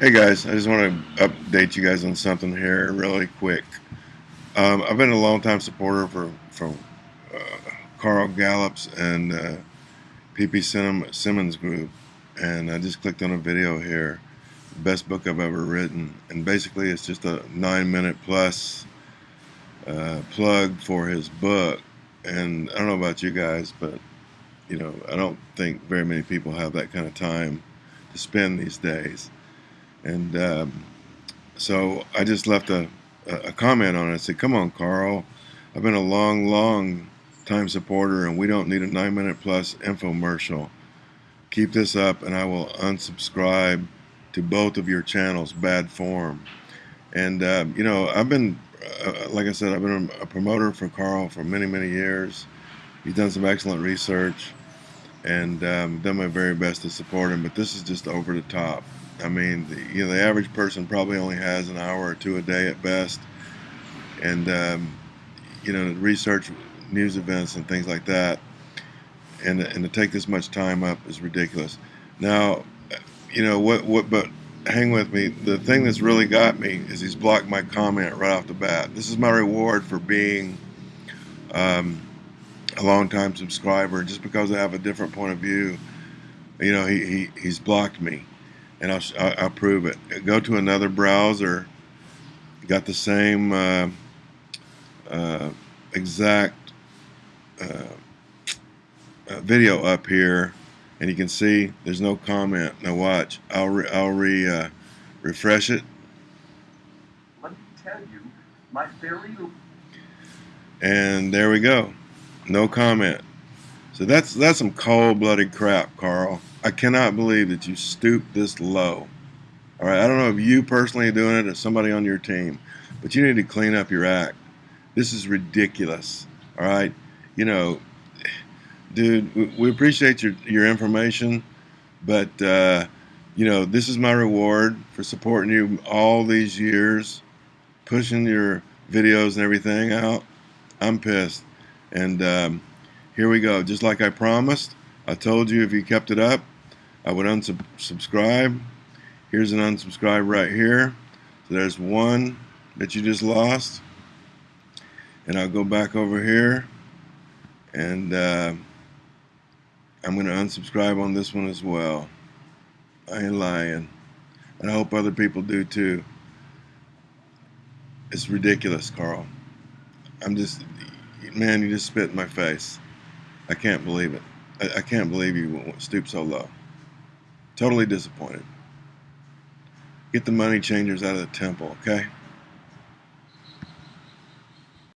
Hey guys, I just want to update you guys on something here really quick. Um, I've been a long time supporter for from uh, Carl Gallups and uh, PP Simmons group, and I just clicked on a video here, best book I've ever written, and basically it's just a nine minute plus uh, plug for his book. And I don't know about you guys, but you know I don't think very many people have that kind of time to spend these days. And um, so I just left a, a comment on it. I said, come on, Carl. I've been a long, long time supporter, and we don't need a nine minute plus infomercial. Keep this up, and I will unsubscribe to both of your channels, bad form. And, uh, you know, I've been, uh, like I said, I've been a promoter for Carl for many, many years. He's done some excellent research and um, done my very best to support him, but this is just over the top. I mean, the, you know, the average person probably only has an hour or two a day at best, and um, you know, research news events and things like that, and and to take this much time up is ridiculous. Now, you know what? What? But hang with me. The thing that's really got me is he's blocked my comment right off the bat. This is my reward for being um, a long-time subscriber. Just because I have a different point of view, you know, he, he he's blocked me and I'll, I'll prove it. Go to another browser, got the same uh, uh, exact uh, uh, video up here, and you can see there's no comment. Now watch, I'll re I'll re uh, refresh it. Let me tell you, my theory. And there we go, no comment. So that's that's some cold-blooded crap, Carl. I cannot believe that you stooped this low. All right, I don't know if you personally are doing it or somebody on your team, but you need to clean up your act. This is ridiculous. All right, you know, dude, we appreciate your your information, but uh, you know, this is my reward for supporting you all these years, pushing your videos and everything out. I'm pissed, and um, here we go. Just like I promised. I told you if you kept it up, I would unsubscribe. Here's an unsubscribe right here. So there's one that you just lost. And I'll go back over here and uh, I'm going to unsubscribe on this one as well. I ain't lying. And I hope other people do too. It's ridiculous, Carl. I'm just, man, you just spit in my face. I can't believe it. I, I can't believe you stoop so low. Totally disappointed. Get the money changers out of the temple, okay?